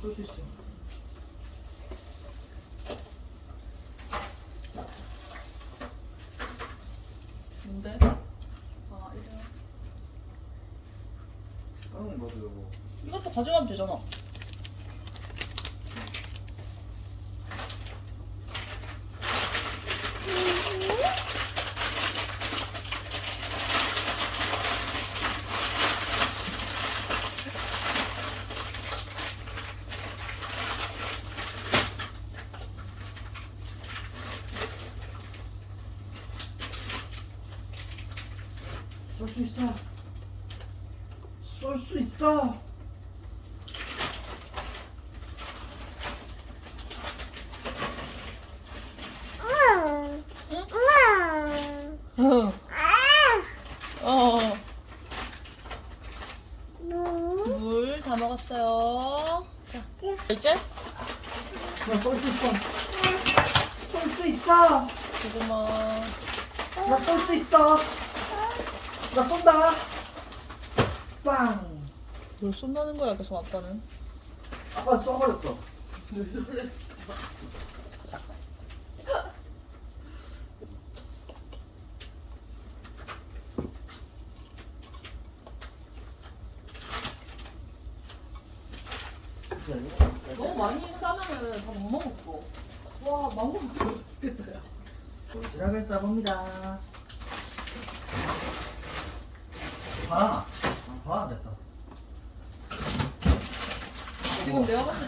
그럴 수 있어. 뭔데? 아, 이래. 이거. 이것도 가져가면 되잖아. 있어. 쏠 수 있어. 어. 물 다 먹었어요. 자, 이제 나쏠 수 있어. 쏠 수 있어. 고구마. 나쏠수 있어. 나 쏜다. 빵. 뭘 쏜다는 거야, 계속 아빠는. 아빠 쏘버렸어. 너무 많이 싸면은 다 못 먹었어. 와, 망고 야. 도시락을 싸봅니다. 바나나. 아, 바나나 됐다.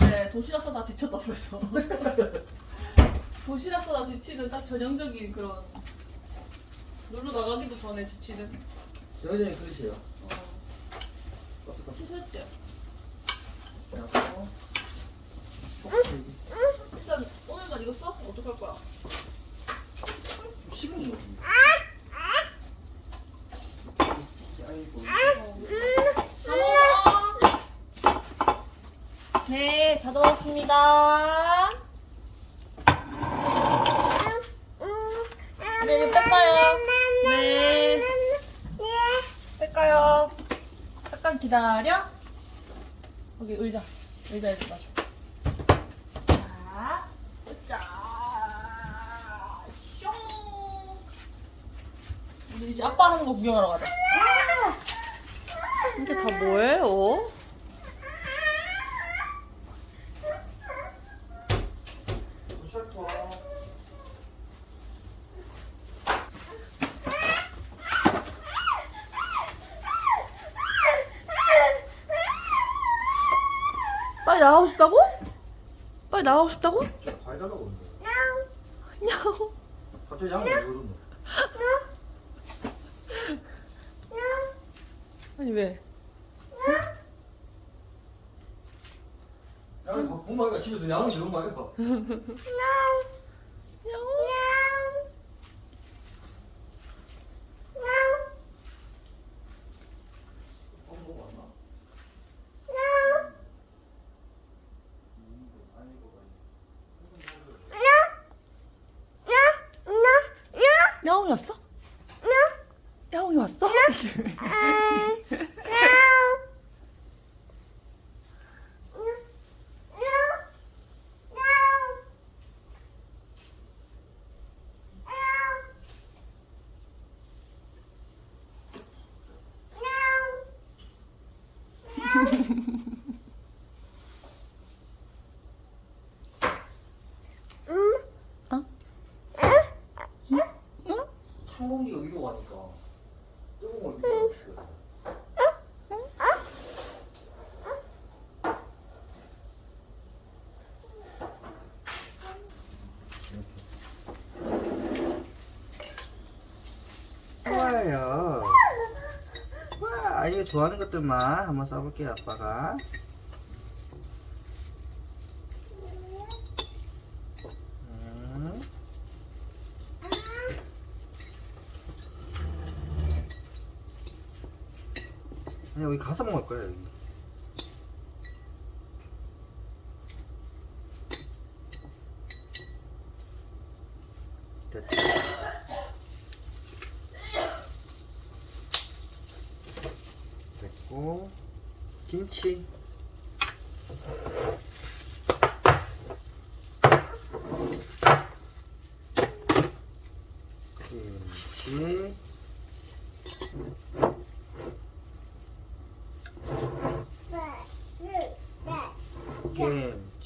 때 도시락 싸다 지쳤다 벌써. 도시락 싸다 지치는 딱 전형적인 그런 놀러 나가기도 전에 지치는. 여전히 그릇이에요. 어. 씻을게. 그래갖고. 일단 오늘만 이거 써? 어떡할 거야? 식은 거지. 아이고. 다 먹어. 네, 다 들어왔습니다. 네, 이거 뺄까요? 네. 뺄까요? 잠깐 기다려. 여기 의자. 의자에 좀 놔줘. 자, 자, 뿅. 우리 이제 아빠 하는 거 구경하러 가자. 이게 다 뭐예요? 빨리 나가고 싶다고? 빨리 나가고 싶다고? 저 과일 달라고 그러는데. 냐옹. 갑자기 양을 왜 그러노? 아니 왜? 양이 거 아이가? 집에서 양을 이런 거 아이 가? 냐옹. 어, 뭐 왔나? 야옹이 왔어? 야옹이 왔어? 가니까 뜨거운 걸 위로 가고 좋아요. 와, 아이가 좋아하는 것들만 한번 써볼게요, 아빠가. 아니, 여기 가서 먹을 거야, 여기. 김치. 김치.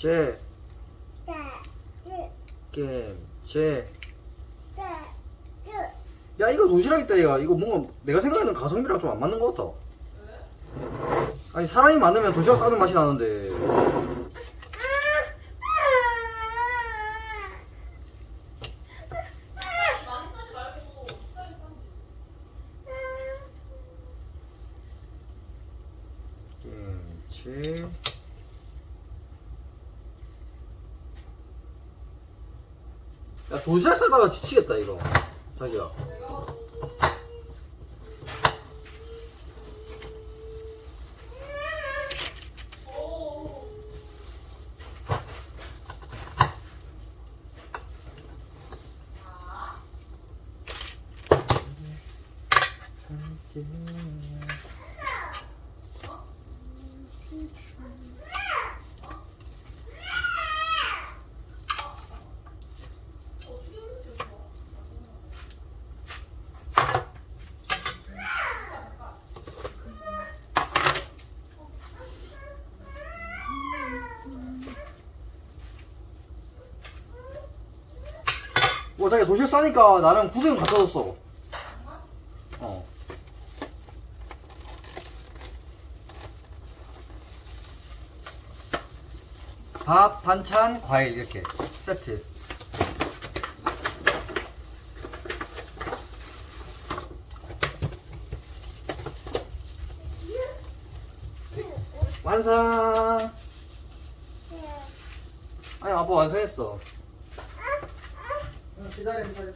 김치. 김치. 야 이거 도시락 있다 얘가. 이거 뭔가 내가 생각하는 가성비랑 좀 안 맞는 것 같다 아니 사람이 많으면 도시락 싸는 맛이 나는데 많이 싸지 말고 싸게 싸면 김치 야 도시락 싸다가 지치겠다 이거. 자기야 자기 도시락 싸니까 나는 구성 갖다 줬어. 어. 밥, 반찬, 과일 이렇게. 세트. 완성! 아니 아빠 완성했어. 응, 기다려 기다려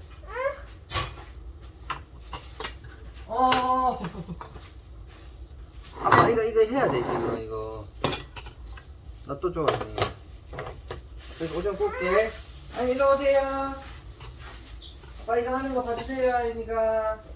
어 아빠 이거 이거 해야 돼 지금 이거 나또 줘. 그래서 오전 꿀게. 아니, 일로 오세요. 아빠 이거 하는 거 봐주세요, 아이니가.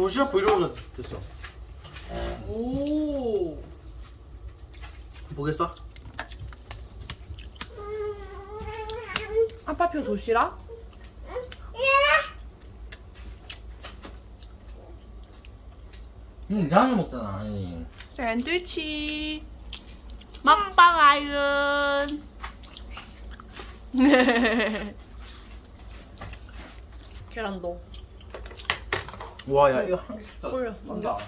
도시락 브이로그 됐어. 오. 보겠어? 아빠표 도시락? 응, 양이 먹잖아, 아니. 샌드위치. 먹방 아윤. 계란도. 와, 야, 이거 한다 올려, 난다.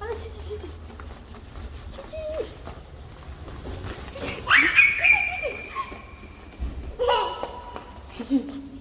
아, 치치, 치치. 치치. 치치, 치치. 자.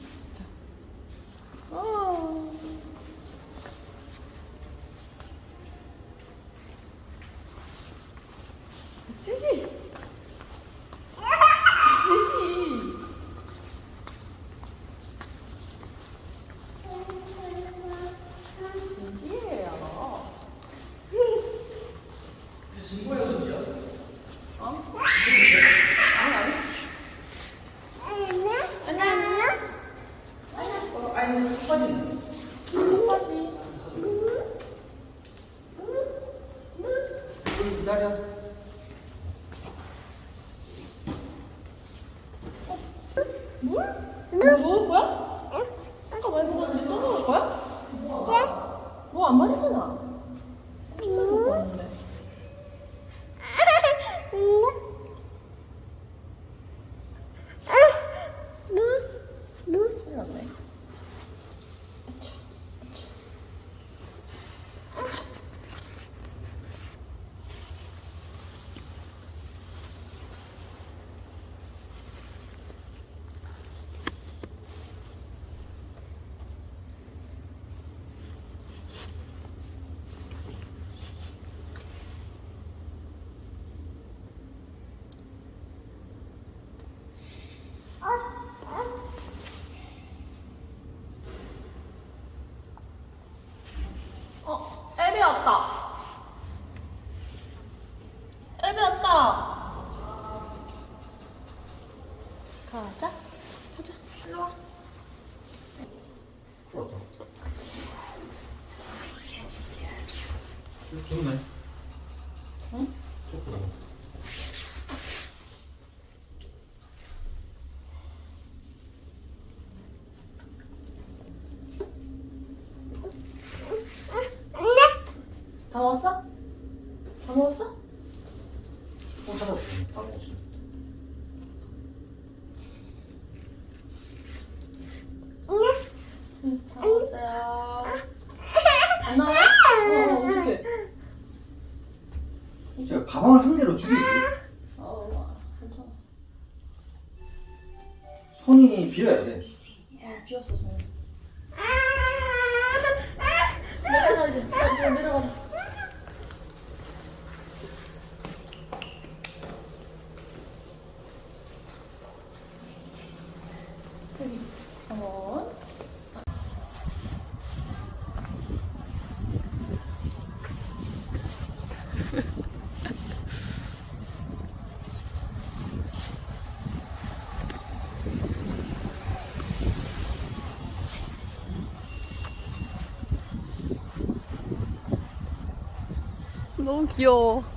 좋네. 응? 좋구나. 여기, 한번. 너무 귀여워.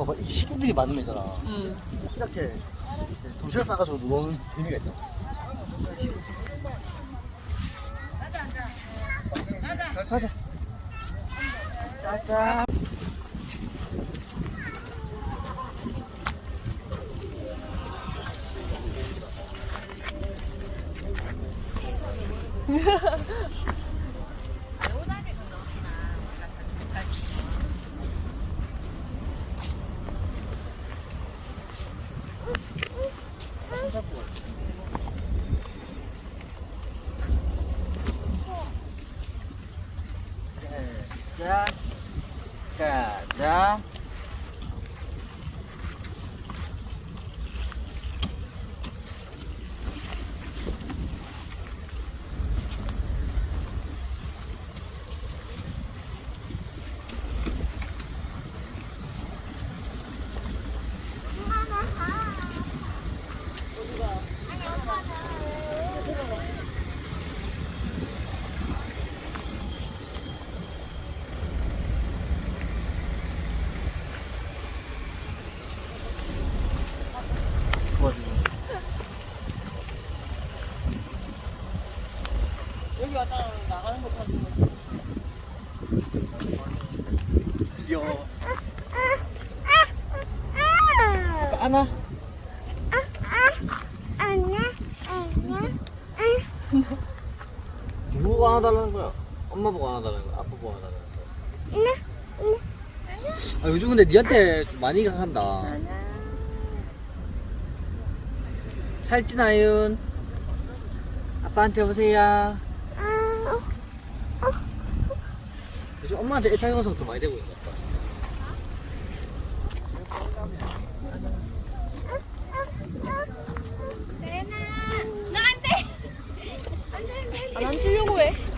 봐봐 이 식구들이 많은 데잖아. 응. 이렇게 도시락 싸가지고 노는 재미가 있다. 자 가자 도와주고 여기 왔다 나가는 거 봐주면 귀여워 안아 누구 안아달라는 거야? 엄마 보고 안아달라는 거야? 아빠 보고 안아달라는 거야? 아, 요즘 근데 니한테 좀 많이 강한다 살찐 아윤 아빠한테 오세요 엄마한테 애착 형성도 많이 되고 있는 것 같다. 안 아, 틀려고 해.